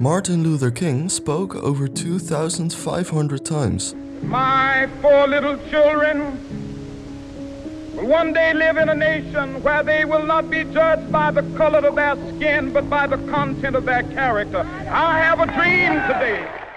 Martin Luther King spoke over 2,500 times. My four little children will one day live in a nation where they will not be judged by the color of their skin, but by the content of their character. I have a dream